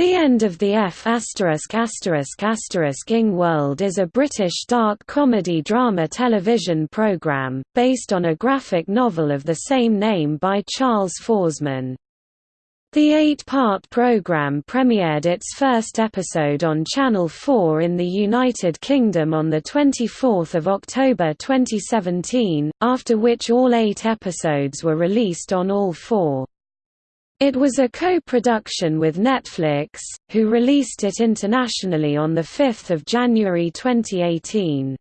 The End of the F*** ing World is a British dark comedy drama television programme, based on a graphic novel of the same name by Charles Forsman. The eight-part programme premiered its first episode on Channel 4 in the United Kingdom on 24 October 2017, after which all eight episodes were released on all four. It was a co-production with Netflix, who released it internationally on 5 January 2018.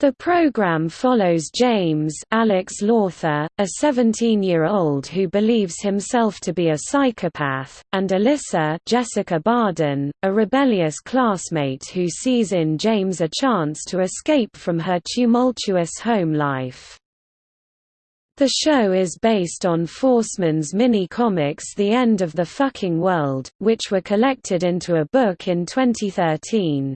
The program follows James Alex Lawther, a 17-year-old who believes himself to be a psychopath, and Alyssa Jessica Barden, a rebellious classmate who sees in James a chance to escape from her tumultuous home life. The show is based on Forsman's mini-comics The End of the Fucking World, which were collected into a book in 2013.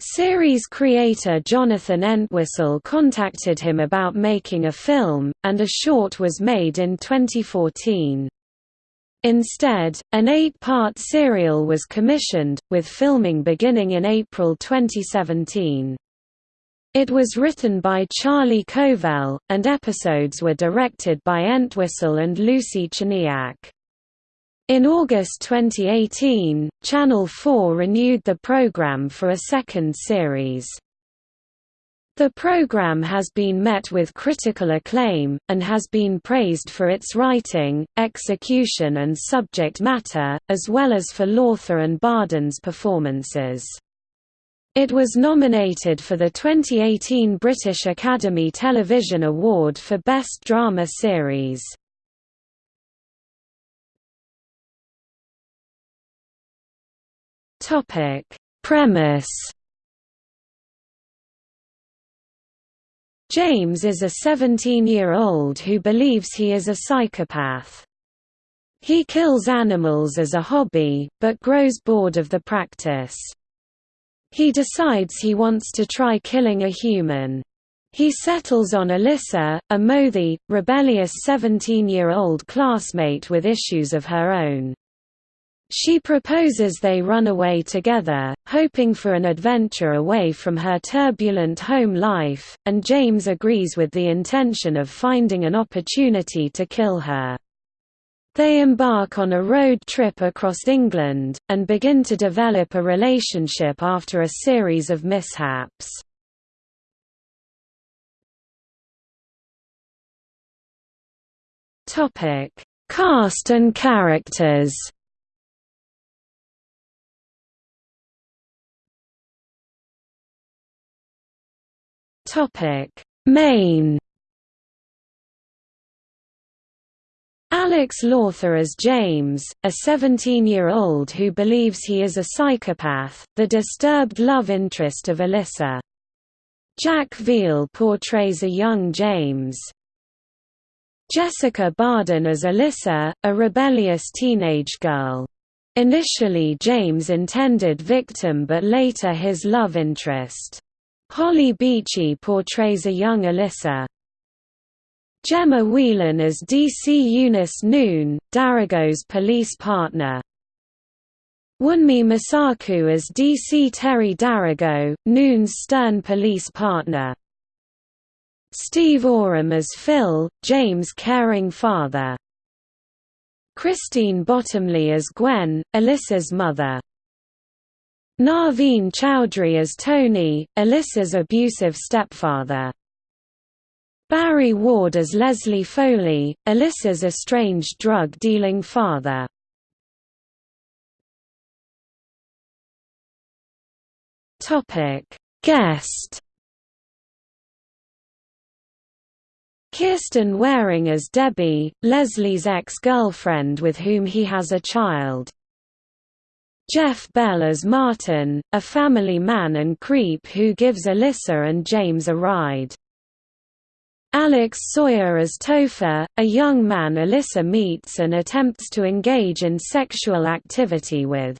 Series creator Jonathan Entwistle contacted him about making a film, and a short was made in 2014. Instead, an eight-part serial was commissioned, with filming beginning in April 2017. It was written by Charlie Covell, and episodes were directed by Entwistle and Lucy Tcherniak. In August 2018, Channel 4 renewed the program for a second series. The program has been met with critical acclaim, and has been praised for its writing, execution and subject matter, as well as for Lawther and Barden's performances. It was nominated for the 2018 British Academy Television Award for Best Drama Series. Topic: Premise James is a 17-year-old who believes he is a psychopath. He kills animals as a hobby, but grows bored of the practice. He decides he wants to try killing a human. He settles on Alyssa, a mouthy, rebellious 17-year-old classmate with issues of her own. She proposes they run away together, hoping for an adventure away from her turbulent home life, and James agrees with the intention of finding an opportunity to kill her. They embark on a road trip across England, and begin to develop a relationship after a series of mishaps. Cast and characters Main Alex Lawther as James, a 17-year-old who believes he is a psychopath, the disturbed love interest of Alyssa. Jack Veal portrays a young James. Jessica Barden as Alyssa, a rebellious teenage girl. Initially James intended victim but later his love interest. Holly Beachy portrays a young Alyssa. Gemma Whelan as DC Eunice Noon, Darego's police partner. Wunmi Mosaku as DC Teri Darego, Noon's stern police partner. Steve Oram as Phil, James' caring father. Christine Bottomley as Gwen, Alyssa's mother. Naveen Chowdhury as Tony, Alyssa's abusive stepfather. Barry Ward as Leslie Foley, Alyssa's estranged drug-dealing father. Guest Kierston Wareing as Debbie, Leslie's ex-girlfriend with whom he has a child. Jeff Bell as Martin, a family man and creep who gives Alyssa and James a ride. Alex Sawyer as Topher, a young man Alyssa meets and attempts to engage in sexual activity with.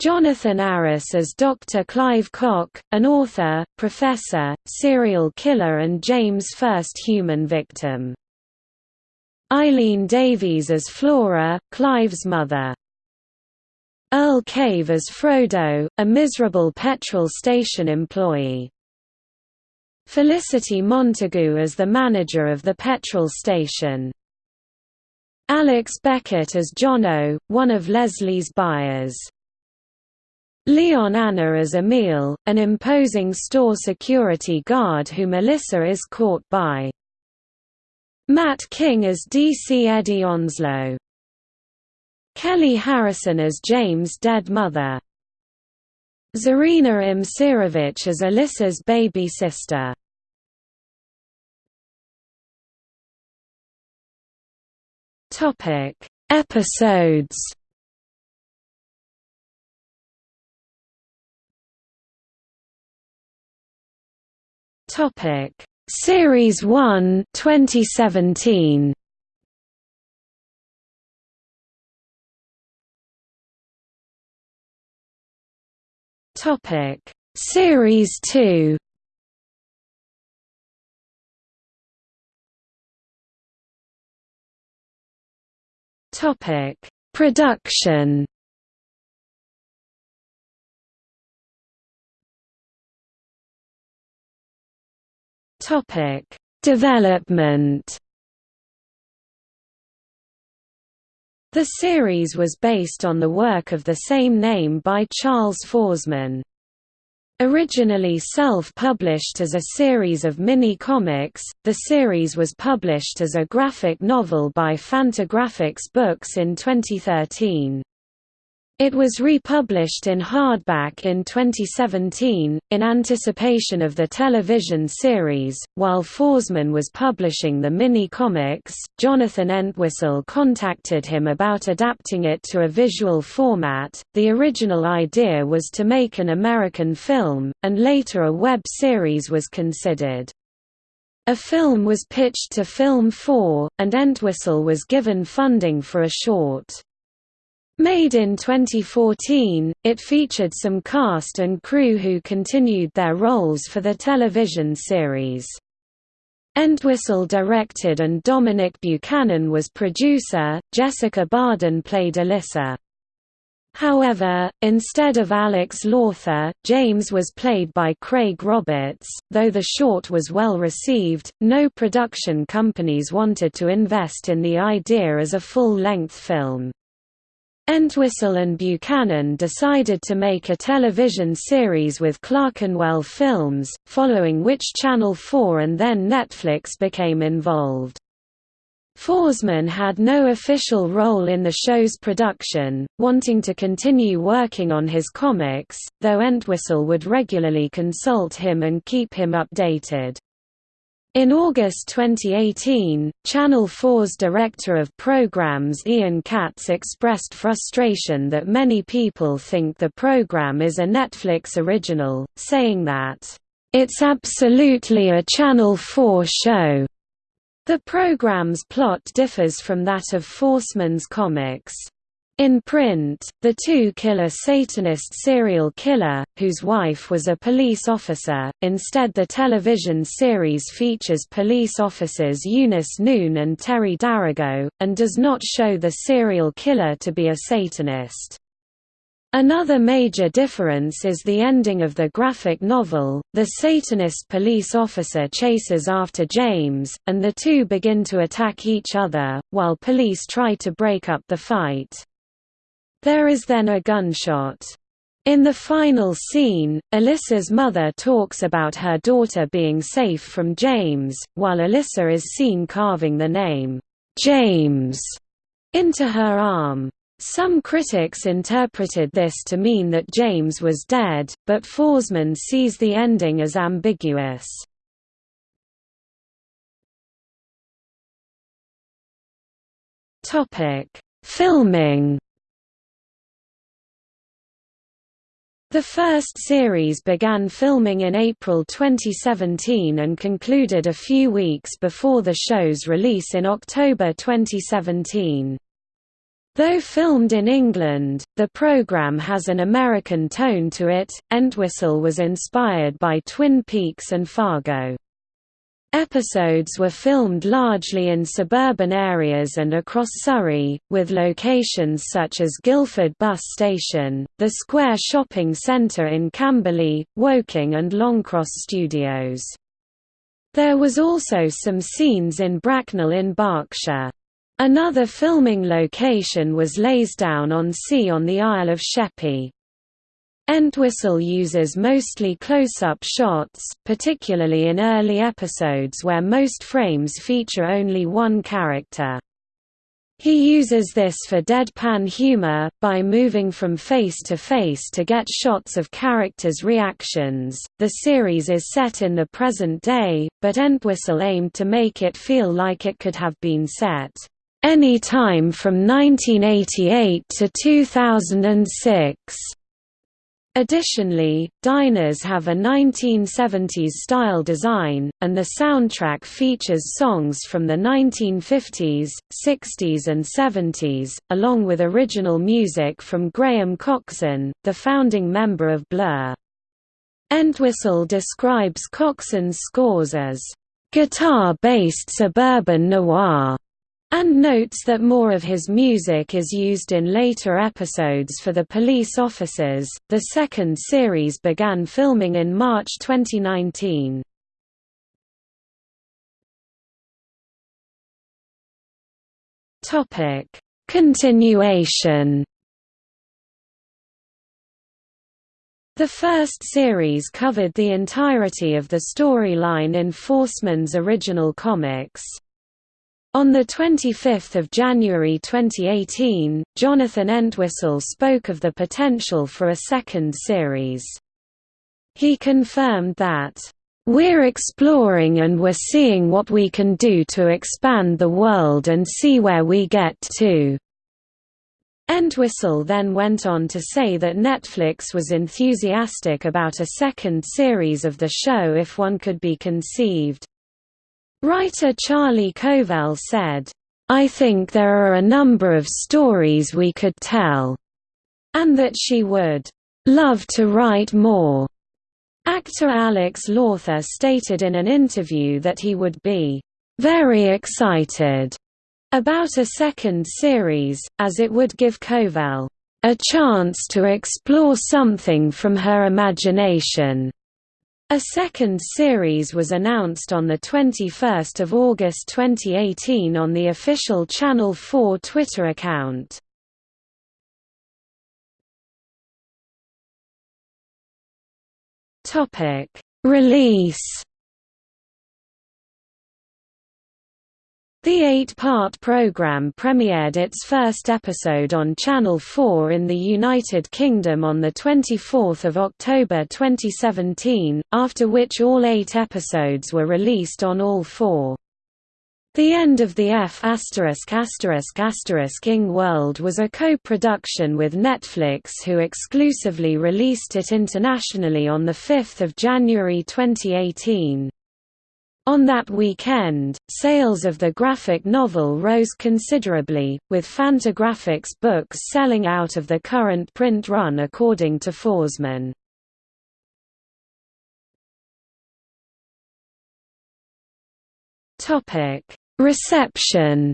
Jonathan Aris as Dr. Clive Koch, an author, professor, serial killer and James' first human victim. Eileen Davies as Flora, Clive's mother. Earl Cave as Frodo, a miserable petrol station employee. Felicity Montagu as the manager of the petrol station. Alex Beckett as Jono, one of Leslie's buyers. Leon Annor as Emil, an imposing store security guard whom Melissa is caught by. Matt King as DC Eddie Onslow. Kelly Harrison as James' dead mother. Zarina Imsirovic as Alyssa's baby sister. Topic: Episodes. Topic: Series 1, 2017. Topic: Series 2. Topic: Production. Topic: Development. The series was based on the work of the same name by Charles Forsman. Originally self-published as a series of mini-comics, the series was published as a graphic novel by Fantagraphics Books in 2013. It was republished in hardback in 2017, in anticipation of the television series. While Forsman was publishing the mini-comics, Jonathan Entwistle contacted him about adapting it to a visual format. The original idea was to make an American film, and later a web series was considered. A film was pitched to Film 4, and Entwistle was given funding for a short. Made in 2014, it featured some cast and crew who continued their roles for the television series. Entwistle directed and Dominic Buchanan was producer, Jessica Barden played Alyssa. However, instead of Alex Lawther, James was played by Craig Roberts. Though the short was well received, no production companies wanted to invest in the idea as a full-length film. Entwistle and Buchanan decided to make a television series with Clerkenwell Films, following which Channel 4 and then Netflix became involved. Forsman had no official role in the show's production, wanting to continue working on his comics, though Entwistle would regularly consult him and keep him updated. In August 2018, Channel 4's director of programs Ian Katz expressed frustration that many people think the program is a Netflix original, saying that, "...it's absolutely a Channel 4 show." The program's plot differs from that of Forsman's comics. In print, the two-killer Satanist serial killer, whose wife was a police officer. Instead, the television series features police officers Eunice Noon and Teri Darego, and does not show the serial killer to be a Satanist. Another major difference is the ending of the graphic novel. The Satanist police officer chases after James, and the two begin to attack each other, while police try to break up the fight. There is then a gunshot. In the final scene, Alyssa's mother talks about her daughter being safe from James, while Alyssa is seen carving the name, James, into her arm. Some critics interpreted this to mean that James was dead, but Forsman sees the ending as ambiguous. Filming The first series began filming in April 2017 and concluded a few weeks before the show's release in October 2017. Though filmed in England, the program has an American tone to it. Entwistle was inspired by Twin Peaks and Fargo. Episodes were filmed largely in suburban areas and across Surrey, with locations such as Guildford Bus Station, the Square Shopping Centre in Camberley, Woking and Longcross Studios. There was also some scenes in Bracknell in Berkshire. Another filming location was Leysdown-on-Sea on the Isle of Sheppey. Entwistle uses mostly close-up shots, particularly in early episodes where most frames feature only one character. He uses this for deadpan humor, by moving from face to face to get shots of characters' reactions. The series is set in the present day, but Entwistle aimed to make it feel like it could have been set any time from 1988 to 2006. Additionally, diners have a 1970s-style design, and the soundtrack features songs from the 1950s, 60s and 70s, along with original music from Graham Coxon, the founding member of Blur. Entwistle describes Coxon's scores as, "...guitar-based suburban noir." And notes that more of his music is used in later episodes for the police officers. The second series began filming in March 2019. Topic: Continuation. The first series covered the entirety of the storyline in Forsman's original comics. On 25 January 2018, Jonathan Entwistle spoke of the potential for a second series. He confirmed that, "...we're exploring and we're seeing what we can do to expand the world and see where we get to." Entwistle then went on to say that Netflix was enthusiastic about a second series of the show if one could be conceived. Writer Charlie Covell said, I think there are a number of stories we could tell, and that she would love to write more. Actor Alex Lawther stated in an interview that he would be very excited about a second series, as it would give Covell a chance to explore something from her imagination. A second series was announced on 21 August 2018 on the official Channel 4 Twitter account. Release The eight-part program premiered its first episode on Channel 4 in the United Kingdom on 24 October 2017, after which all eight episodes were released on all four. The End of the F*** ing World was a co-production with Netflix who exclusively released it internationally on 5 January 2018. On that weekend, sales of the graphic novel rose considerably, with Fantagraphics books selling out of the current print run according to Forsman. Reception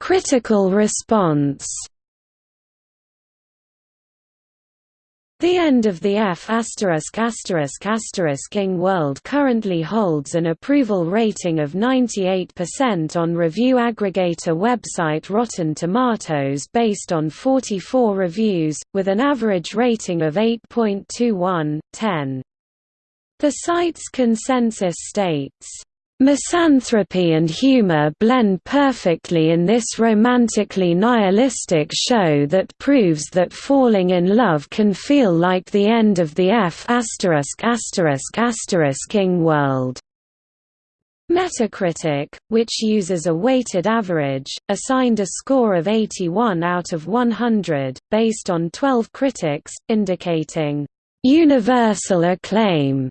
Critical response The end of the F ing world currently holds an approval rating of 98% on review aggregator website Rotten Tomatoes based on 44 reviews, with an average rating of 8.21, 10. The site's consensus states, Misanthropy and humor blend perfectly in this romantically nihilistic show that proves that falling in love can feel like the end of the F ing world. Metacritic, which uses a weighted average, assigned a score of 81 out of 100, based on 12 critics, indicating, "...universal acclaim."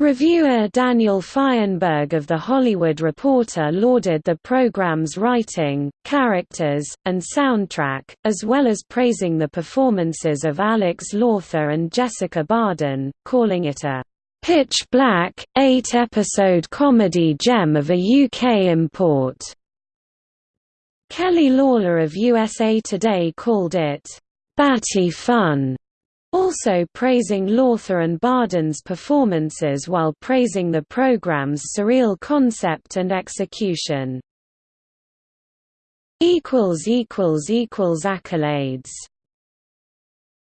Reviewer Daniel Feinberg of The Hollywood Reporter lauded the program's writing, characters, and soundtrack, as well as praising the performances of Alex Lawther and Jessica Barden, calling it a pitch black, eight-episode comedy gem of a UK import. Kelly Lawler of USA Today called it batty fun also praising Lawther and Barden's performances while praising the program's surreal concept and execution. Accolades